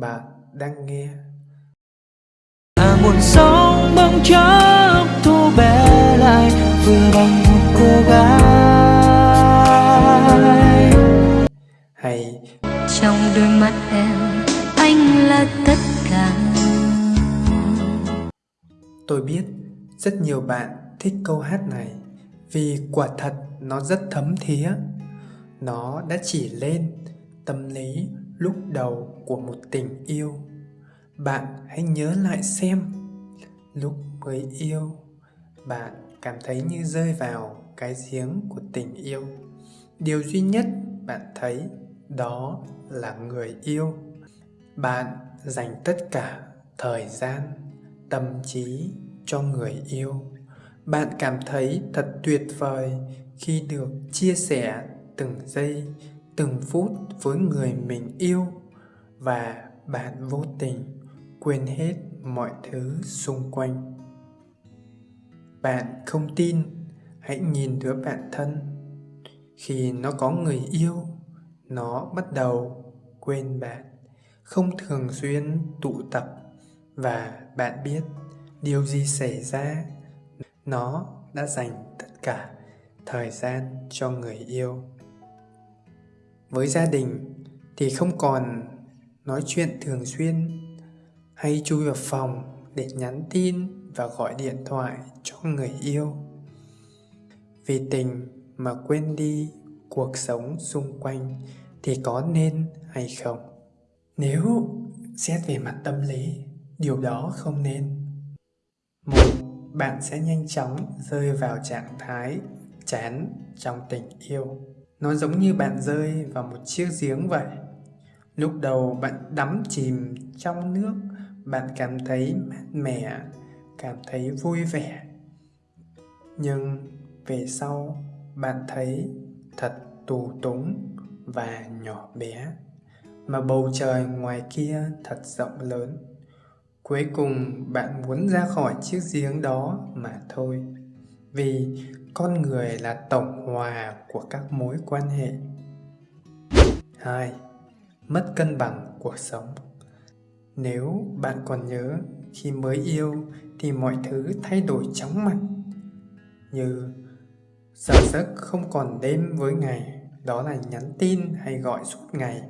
bạn đang nghe. À muôn sóng bỗng chốc thu bé lại vừa bằng một cô gái Hay trong đôi mắt em anh là tất cả tôi biết rất nhiều bạn thích câu hát này vì quả thật nó rất thấm thía. Nó đã chỉ lên tâm lý lúc đầu của một tình yêu. Bạn hãy nhớ lại xem, lúc mới yêu, bạn cảm thấy như rơi vào cái giếng của tình yêu. Điều duy nhất bạn thấy đó là người yêu. Bạn dành tất cả thời gian, tâm trí cho người yêu. Bạn cảm thấy thật tuyệt vời khi được chia sẻ từng giây, từng phút với người mình yêu và bạn vô tình quên hết mọi thứ xung quanh. Bạn không tin, hãy nhìn đứa bạn thân. Khi nó có người yêu, nó bắt đầu quên bạn, không thường xuyên tụ tập và bạn biết điều gì xảy ra. Nó đã dành tất cả thời gian cho người yêu. Với gia đình thì không còn nói chuyện thường xuyên hay chui vào phòng để nhắn tin và gọi điện thoại cho người yêu. Vì tình mà quên đi cuộc sống xung quanh thì có nên hay không? Nếu xét về mặt tâm lý, điều đó không nên. Một, bạn sẽ nhanh chóng rơi vào trạng thái chán trong tình yêu. Nó giống như bạn rơi vào một chiếc giếng vậy. Lúc đầu bạn đắm chìm trong nước, bạn cảm thấy mát mẻ, cảm thấy vui vẻ. Nhưng về sau, bạn thấy thật tù túng và nhỏ bé. Mà bầu trời ngoài kia thật rộng lớn. Cuối cùng bạn muốn ra khỏi chiếc giếng đó mà thôi. Vì con người là tổng hòa của các mối quan hệ. 2. Mất cân bằng cuộc sống Nếu bạn còn nhớ khi mới yêu thì mọi thứ thay đổi chóng mặt như, giờ giấc không còn đêm với ngày, đó là nhắn tin hay gọi suốt ngày,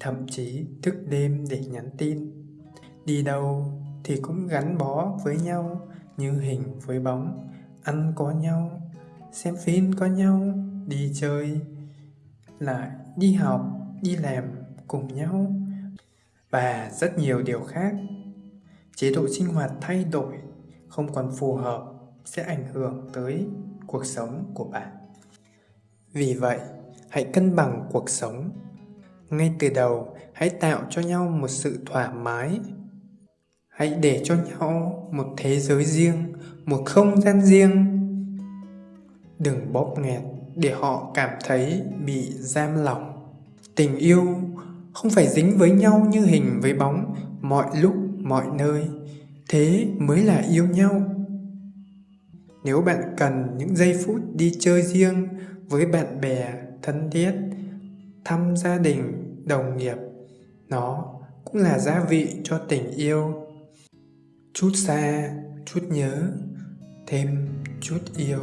thậm chí thức đêm để nhắn tin đi đâu thì cũng gắn bó với nhau như hình với bóng, ăn có nhau xem phim có nhau, đi chơi, lại đi học, đi làm cùng nhau và rất nhiều điều khác. Chế độ sinh hoạt thay đổi, không còn phù hợp sẽ ảnh hưởng tới cuộc sống của bạn. Vì vậy, hãy cân bằng cuộc sống. Ngay từ đầu, hãy tạo cho nhau một sự thoải mái. Hãy để cho nhau một thế giới riêng, một không gian riêng Đừng bóp nghẹt để họ cảm thấy bị giam lỏng. Tình yêu không phải dính với nhau như hình với bóng mọi lúc, mọi nơi. Thế mới là yêu nhau. Nếu bạn cần những giây phút đi chơi riêng với bạn bè thân thiết, thăm gia đình, đồng nghiệp, nó cũng là gia vị cho tình yêu. Chút xa, chút nhớ, thêm chút yêu.